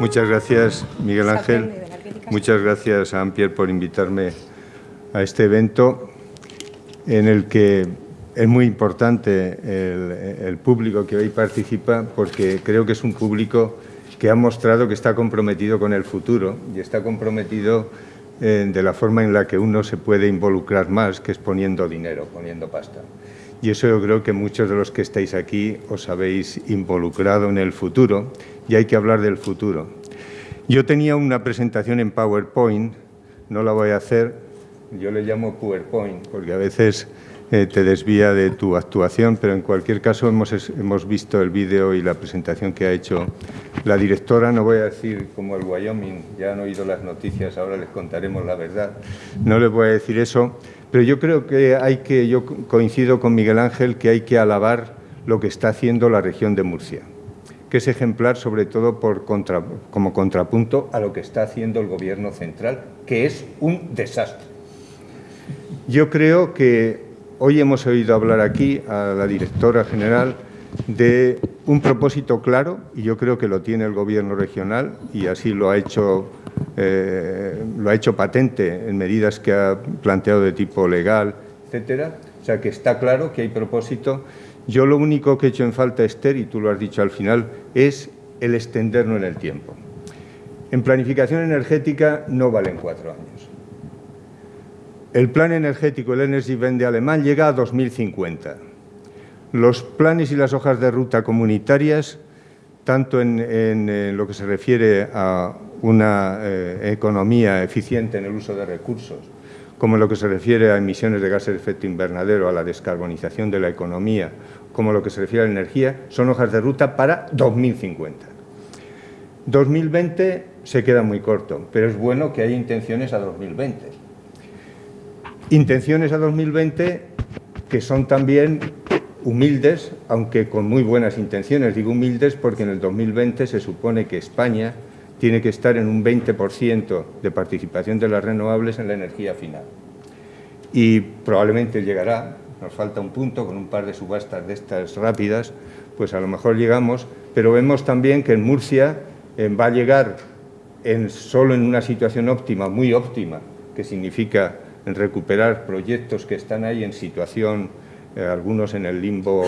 Muchas gracias, Miguel Ángel. Muchas gracias a Ampier por invitarme a este evento en el que es muy importante el, público que hoy participa porque creo que es un público que ha mostrado que está comprometido con el futuro y está comprometido eh, de la forma en la que uno se puede involucrar más, que es poniendo dinero, poniendo pasta. Y eso yo creo que muchos de los que estáis aquí os habéis involucrado en el futuro y hay que hablar del futuro. Yo tenía una presentación en PowerPoint, no la voy a hacer, yo le llamo PowerPoint porque a veces eh, te desvía de tu actuación, pero en cualquier caso hemos, hemos visto el vídeo y la presentación que ha hecho la directora. No voy a decir como el Wyoming, ya han oído las noticias, ahora les contaremos la verdad. No les voy a decir eso, pero yo creo que hay que, yo coincido con Miguel Ángel, que hay que alabar lo que está haciendo la región de Murcia que es ejemplar sobre todo por como contrapunto a lo que está haciendo el Gobierno central, que es un desastre. Yo creo que Hoy hemos oído hablar aquí a la directora general de un propósito claro, y yo creo que lo tiene el Gobierno regional, y así lo ha hecho, eh, lo ha hecho patente en medidas que ha planteado de tipo legal, etcétera. O sea, que está claro que hay propósito. Yo lo único que he hecho en falta, Esther, y tú lo has dicho al final, es el extenderlo en el tiempo. En planificación energética no valen cuatro años. El plan energético, el Energy de alemán, llega a 2050. Los planes y las hojas de ruta comunitarias, tanto en, lo que se refiere a una eh, economía eficiente en el uso de recursos, como en lo que se refiere a emisiones de gases de efecto invernadero, a la descarbonización de la economía, como lo que se refiere a la energía, son hojas de ruta para 2050. 2020 se queda muy corto, pero es bueno que haya intenciones a 2020 Intenciones a 2020 que son también humildes, aunque con muy buenas intenciones. Digo humildes porque en el 2020 se supone que España tiene que estar en un 20% de participación de las renovables en la energía final. Y probablemente llegará, nos falta un punto, con un par de subastas de estas rápidas, pues a lo mejor llegamos, pero vemos también que en Murcia va a llegar en, solo en una situación óptima, muy óptima, que significa recuperar proyectos que están ahí en situación, eh, algunos en el, limbo,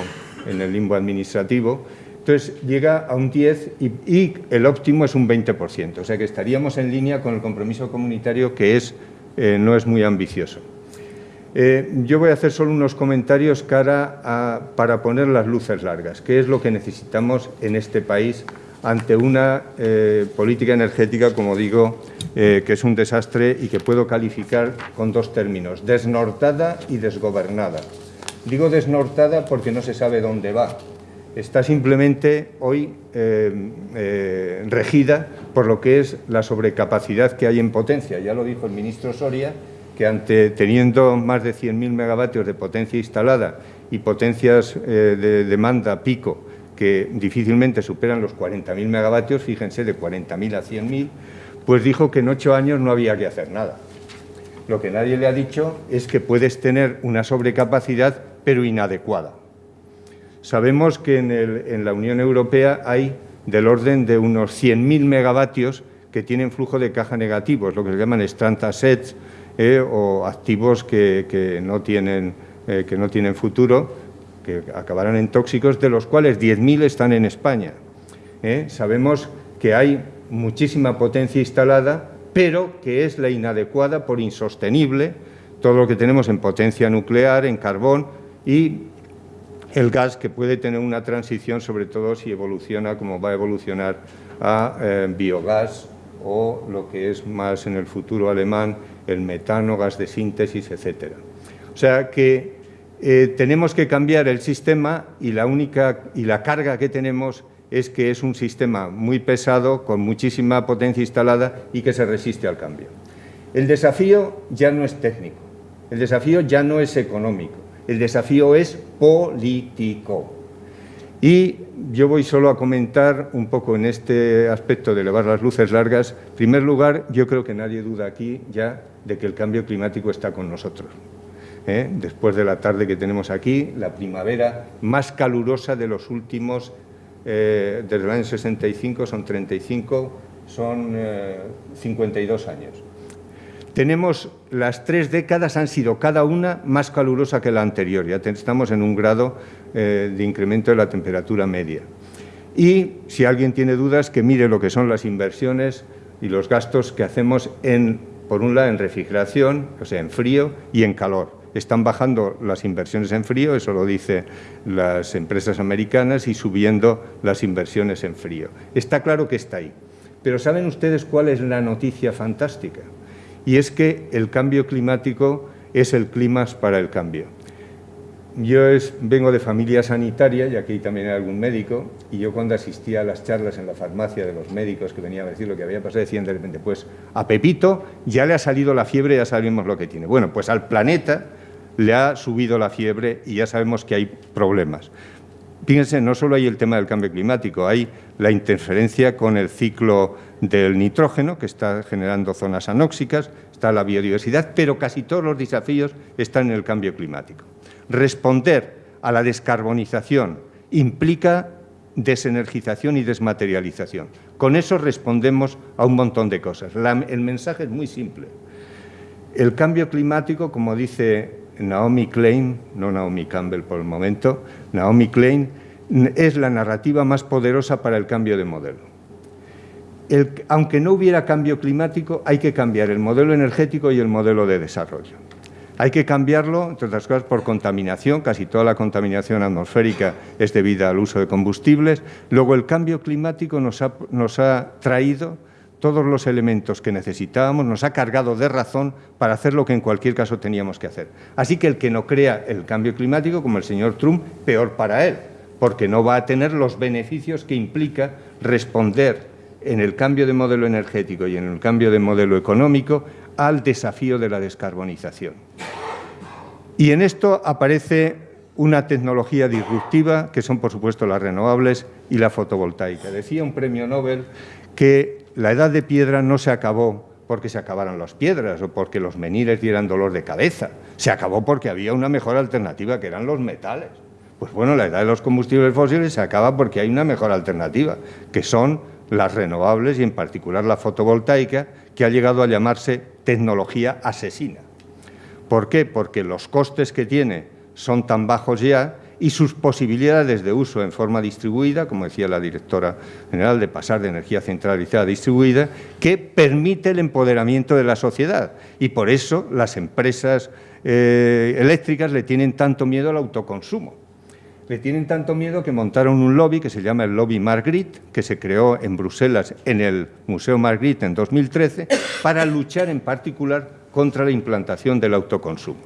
en el limbo administrativo. Entonces llega a un 10 y, el óptimo es un 20%, o sea que estaríamos en línea con el compromiso comunitario que es, eh, no es muy ambicioso. Eh, yo voy a hacer solo unos comentarios cara a, para poner las luces largas, qué es lo que necesitamos en este país ante una política energética, como digo, eh, que es un desastre y que puedo calificar con dos términos, desnortada y desgobernada. Digo desnortada porque no se sabe dónde va. Está simplemente hoy eh, eh, regida por lo que es la sobrecapacidad que hay en potencia. Ya lo dijo el ministro Soria, que ante, teniendo más de 100.000 megavatios de potencia instalada y potencias de demanda pico que difícilmente superan los 40.000 megavatios, fíjense, de 40.000 a 100.000, pues dijo que en ocho años no había que hacer nada. Lo que nadie le ha dicho es que puedes tener una sobrecapacidad, pero inadecuada. Sabemos que en, la Unión Europea hay del orden de unos 100.000 megavatios que tienen flujo de caja negativos, lo que se llaman strand assets eh, o activos que, no tienen, eh, que no tienen futuro, que acabarán en tóxicos, de los cuales 10.000 están en España. Eh. Sabemos que hay muchísima potencia instalada, pero que es la inadecuada por insostenible, todo lo que tenemos en potencia nuclear, en carbón y el gas que puede tener una transición, sobre todo si evoluciona como va a evolucionar a eh, biogás o lo que es más en el futuro alemán, el metano, gas de síntesis, etcétera. O sea que eh, tenemos que cambiar el sistema y la única y la carga que tenemos es que es un sistema muy pesado, con muchísima potencia instalada y que se resiste al cambio. El desafío ya no es técnico, el desafío ya no es económico, el desafío es político. Y yo voy solo a comentar un poco en este aspecto de elevar las luces largas. En primer lugar, yo creo que nadie duda aquí ya de que el cambio climático está con nosotros. ¿eh? Después de la tarde que tenemos aquí, la primavera más calurosa de los últimos eh, desde el año 65 son 35, son 52 eh, años. Tenemos las tres décadas han sido cada una más calurosa que la anterior, ya estamos en un grado eh, de incremento de la temperatura media. Y si alguien tiene dudas, que mire lo que son las inversiones y los gastos que hacemos en, por un lado, en refrigeración, o sea, en frío y en calor. Están bajando las inversiones en frío, eso lo dicen las empresas americanas, y subiendo las inversiones en frío. Está claro que está ahí. Pero ¿saben ustedes cuál es la noticia fantástica? Y es que el cambio climático es el clima para el cambio. Yo vengo de familia sanitaria y aquí también hay algún médico y yo cuando asistía a las charlas en la farmacia de los médicos que venían a decir lo que había pasado decían de repente, pues a Pepito ya le ha salido la fiebre, ya sabemos lo que tiene. Bueno, pues al planeta le ha subido la fiebre y ya sabemos que hay problemas. Fíjense, no solo hay el tema del cambio climático, hay la interferencia con el ciclo del nitrógeno, que está generando zonas anóxicas, está la biodiversidad, pero casi todos los desafíos están en el cambio climático. Responder a la descarbonización implica desenergización y desmaterialización. Con eso respondemos a un montón de cosas. el mensaje es muy simple. El cambio climático, como dice Naomi Klein, no Naomi Campbell por el momento, Naomi Klein, es la narrativa más poderosa para el cambio de modelo. aunque no hubiera cambio climático, hay que cambiar el modelo energético y el modelo de desarrollo. Hay que cambiarlo, entre otras cosas, por contaminación. Casi toda la contaminación atmosférica es debida al uso de combustibles. Luego, el cambio climático nos ha, nos ha traído todos los elementos que necesitábamos, nos ha cargado de razón para hacer lo que en cualquier caso teníamos que hacer. Así que el que no crea el cambio climático, como el señor Trump, peor para él, porque no va a tener los beneficios que implica responder en el cambio de modelo energético y en el cambio de modelo económico al desafío de la descarbonización. Y en esto aparece una tecnología disruptiva, que son, por supuesto, las renovables y la fotovoltaica. Decía un premio Nobel que la edad de piedra no se acabó porque se acabaron las piedras o porque los menires dieran dolor de cabeza. Se acabó porque había una mejor alternativa, que eran los metales. Pues bueno, la edad de los combustibles fósiles se acaba porque hay una mejor alternativa, que son las renovables y en particular la fotovoltaica, que ha llegado a llamarse tecnología asesina. ¿Por qué? Porque los costes que tiene son tan bajos ya y sus posibilidades de uso en forma distribuida, como decía la directora general, de pasar de energía centralizada a distribuida, que permite el empoderamiento de la sociedad. Y por eso las empresas eh, eléctricas le tienen tanto miedo al autoconsumo le tienen tanto miedo que montaron un lobby que se llama el Lobby Margrit, que se creó en Bruselas en el Museo Margrit en 2013, para luchar en particular contra la implantación del autoconsumo.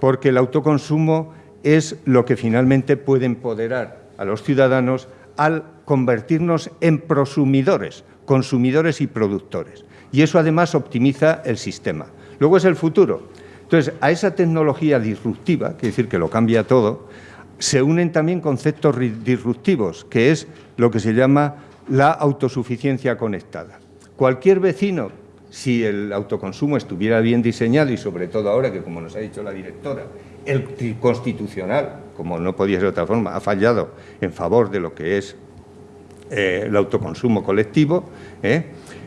Porque el autoconsumo es lo que finalmente puede empoderar a los ciudadanos al convertirnos en prosumidores, consumidores y productores. Y eso además optimiza el sistema. Luego es el futuro. Entonces, a esa tecnología disruptiva, quiere decir que lo cambia todo, se unen también conceptos disruptivos, que es lo que se llama la autosuficiencia conectada. Cualquier vecino, si el autoconsumo estuviera bien diseñado y sobre todo ahora que, como nos ha dicho la directora, el constitucional, como no podía ser de otra forma, ha fallado en favor de lo que es eh, el autoconsumo colectivo. ¿eh?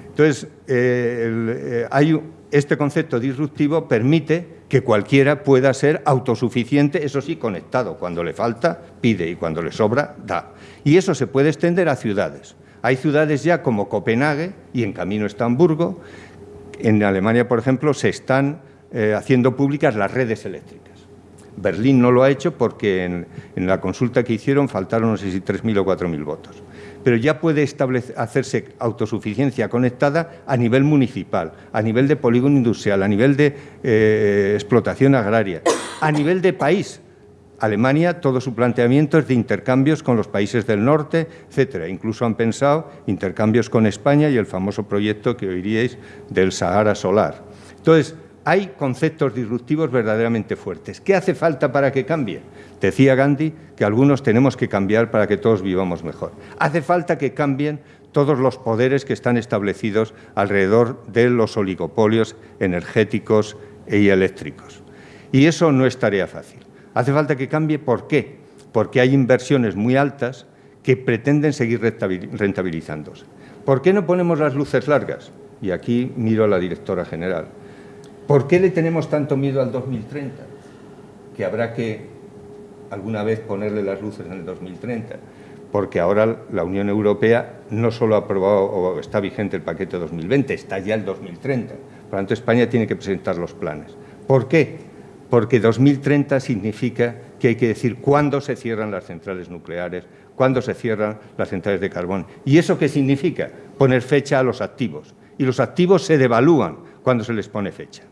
Entonces, eh, este concepto disruptivo permite que cualquiera pueda ser autosuficiente, eso sí, conectado. Cuando le falta, pide y cuando le sobra, da. Y eso se puede extender a ciudades. Hay ciudades ya como Copenhague y en camino está Hamburgo. En Alemania, por ejemplo, se están haciendo públicas las redes eléctricas. Berlín no lo ha hecho porque en, la consulta que hicieron faltaron no sé si 3.000 o 4.000 votos pero ya puede hacerse autosuficiencia conectada a nivel municipal, a nivel de polígono industrial, a nivel de eh, explotación agraria, a nivel de país. Alemania, todo su planteamiento es de intercambios con los países del norte, etcétera. Incluso han pensado intercambios con España y el famoso proyecto que oiríais del Sahara Solar. Entonces, hay conceptos disruptivos verdaderamente fuertes. ¿Qué hace falta para que cambie? Decía Gandhi que algunos tenemos que cambiar para que todos vivamos mejor. Hace falta que cambien todos los poderes que están establecidos alrededor de los oligopolios energéticos y eléctricos. Y eso no es tarea fácil. Hace falta que cambie, ¿por qué? Porque hay inversiones muy altas que pretenden seguir rentabilizándose. ¿Por qué no ponemos las luces largas? Y aquí miro a la directora general. ¿Por qué le tenemos tanto miedo al 2030? Que habrá que alguna vez ponerle las luces en el 2030 porque ahora la Unión Europea no solo ha aprobado o está vigente el paquete 2020, está ya el 2030. Por lo tanto, España tiene que presentar los planes. ¿Por qué? Porque 2030 significa que hay que decir cuándo se cierran las centrales nucleares, cuándo se cierran las centrales de carbón. ¿Y eso qué significa? Poner fecha a los activos. Y los activos se devalúan cuando se les pone fecha.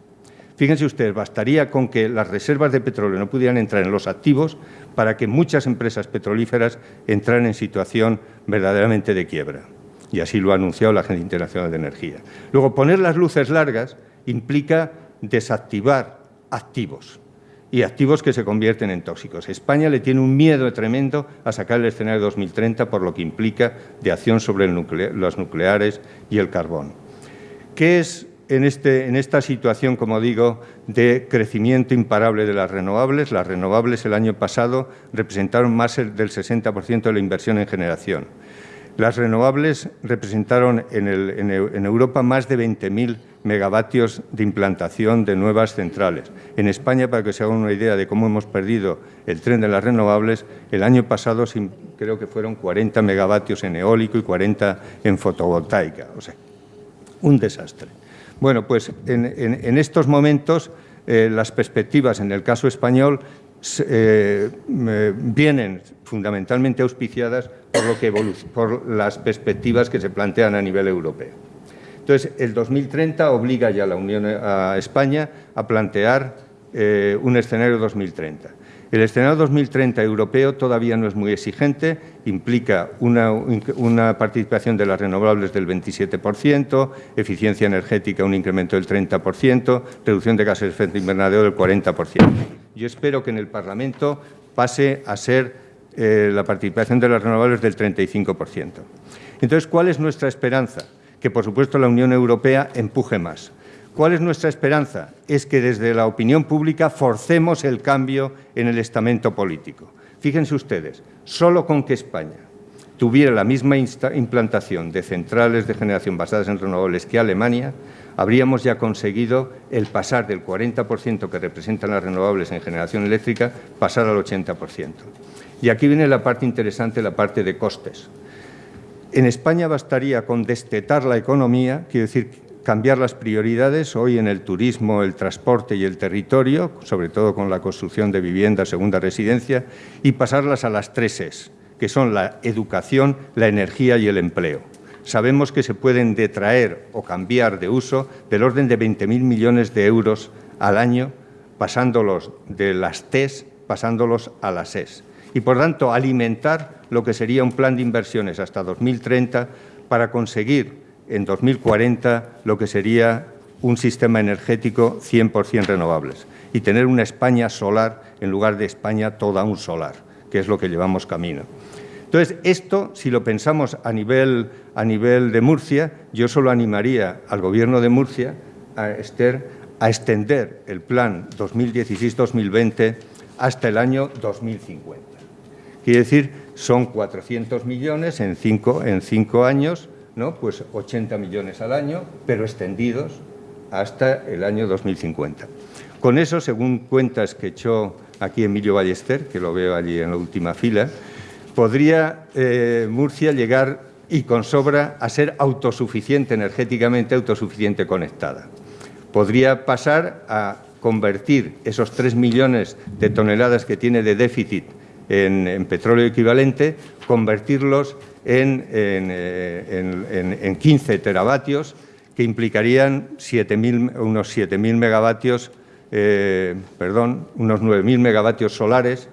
Fíjense ustedes, bastaría con que las reservas de petróleo no pudieran entrar en los activos para que muchas empresas petrolíferas entraran en situación verdaderamente de quiebra. Y así lo ha anunciado la Agencia Internacional de Energía. Luego, poner las luces largas implica desactivar activos y activos que se convierten en tóxicos. España le tiene un miedo tremendo a sacar el escenario 2030 por lo que implica de acción sobre los nucleares y el carbón. ¿Qué es este, en, esta situación, como digo, de crecimiento imparable de las renovables. Las renovables el año pasado representaron más del 60% de la inversión en generación. Las renovables representaron en, Europa más de 20.000 megavatios de implantación de nuevas centrales. En España, para que se hagan una idea de cómo hemos perdido el tren de las renovables, el año pasado creo que fueron 40 megavatios en eólico y 40 en fotovoltaica. O sea, un desastre. Bueno, pues en, estos momentos eh, las perspectivas en el caso español eh, vienen fundamentalmente auspiciadas por, lo que por las perspectivas que se plantean a nivel europeo. Entonces, el 2030 obliga ya a la Unión a España a plantear eh, un escenario 2030. El escenario 2030 europeo todavía no es muy exigente, implica una, participación de las renovables del 27%, eficiencia energética un incremento del 30%, reducción de gases de efecto invernadero del 40%. Yo espero que en el Parlamento pase a ser eh, la participación de las renovables del 35%. Entonces, ¿cuál es nuestra esperanza? Que, por supuesto, la Unión Europea empuje más. ¿Cuál es nuestra esperanza? Es que desde la opinión pública forcemos el cambio en el estamento político. Fíjense ustedes, solo con que España tuviera la misma implantación de centrales de generación basadas en renovables que Alemania, habríamos ya conseguido el pasar del 40% que representan las renovables en generación eléctrica, pasar al 80%. Y aquí viene la parte interesante, la parte de costes. En España bastaría con destetar la economía, quiero decir, cambiar las prioridades hoy en el turismo, el transporte y el territorio, sobre todo con la construcción de vivienda, segunda residencia, y pasarlas a las tres es, que son la educación, la energía y el empleo. Sabemos que se pueden detraer o cambiar de uso del orden de 20.000 millones de euros al año, pasándolos de las TES, pasándolos a las ES. Y, por tanto, alimentar lo que sería un plan de inversiones hasta 2030 para conseguir en 2040 lo que sería un sistema energético 100% renovables y tener una España solar en lugar de España toda un solar, que es lo que llevamos camino. Entonces, esto, si lo pensamos a nivel, a nivel de Murcia, yo solo animaría al Gobierno de Murcia, a Esther, a extender el plan 2016-2020 hasta el año 2050. Quiere decir, son 400 millones en cinco, en cinco años, ¿no? pues 80 millones al año, pero extendidos hasta el año 2050. Con eso, según cuentas que echó aquí Emilio Ballester, que lo veo allí en la última fila, podría eh, Murcia llegar y con sobra a ser autosuficiente energéticamente, autosuficiente conectada. Podría pasar a convertir esos 3 millones de toneladas que tiene de déficit en petróleo equivalente, convertirlos en, en, 15 eh, teravatios, que implicarían unos 7.000 megavatios, eh, perdón, unos 9.000 megavatios solares,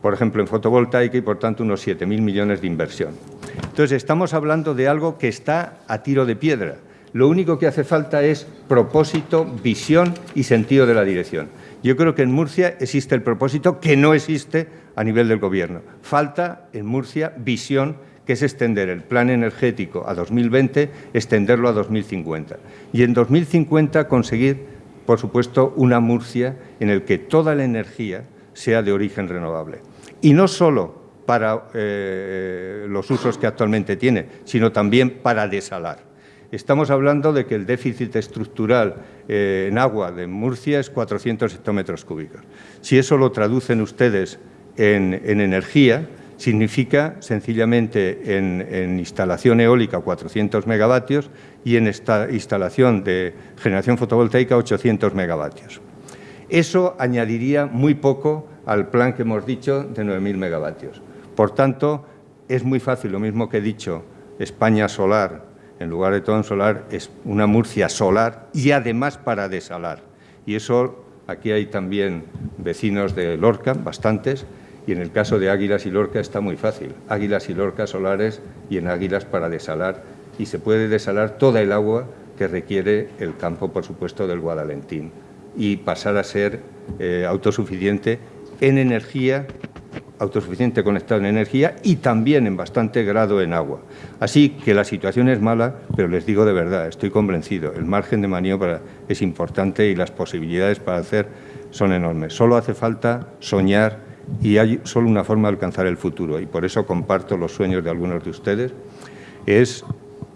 por ejemplo, en fotovoltaica y, por tanto, unos 7.000 millones de inversión. Entonces, estamos hablando de algo que está a tiro de piedra. Lo único que hace falta es propósito, visión y sentido de la dirección. Yo creo que en Murcia existe el propósito que no existe a nivel del Gobierno. Falta en Murcia visión que es extender el plan energético a 2020, extenderlo a 2050. Y en 2050 conseguir, por supuesto, una Murcia en el que toda la energía sea de origen renovable. Y no solo para eh, los usos que actualmente tiene, sino también para desalar. Estamos hablando de que el déficit estructural eh, en agua de Murcia es 400 hectómetros cúbicos. Si eso lo traducen ustedes en, energía, significa sencillamente en, instalación eólica 400 megavatios y en esta instalación de generación fotovoltaica 800 megavatios. Eso añadiría muy poco al plan que hemos dicho de 9.000 megavatios. Por tanto, es muy fácil, lo mismo que he dicho, España solar, en lugar de todo en solar, es una Murcia solar y además para desalar. Y eso, aquí hay también vecinos de Lorca, bastantes, y en el caso de Águilas y Lorca está muy fácil. Águilas y Lorca solares y en Águilas para desalar. Y se puede desalar toda el agua que requiere el campo, por supuesto, del Guadalentín y pasar a ser eh, autosuficiente en energía, autosuficiente conectado en energía y también en bastante grado en agua. Así que la situación es mala, pero les digo de verdad, estoy convencido, el margen de maniobra es importante y las posibilidades para hacer son enormes. Solo hace falta soñar y hay solo una forma de alcanzar el futuro y por eso comparto los sueños de algunos de ustedes, es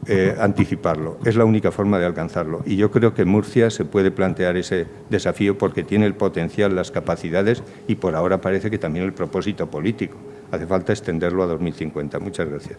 eh, anticiparlo. Es la única forma de alcanzarlo. Y yo creo que Murcia se puede plantear ese desafío porque tiene el potencial, las capacidades y por ahora parece que también el propósito político. Hace falta extenderlo a 2050. Muchas gracias.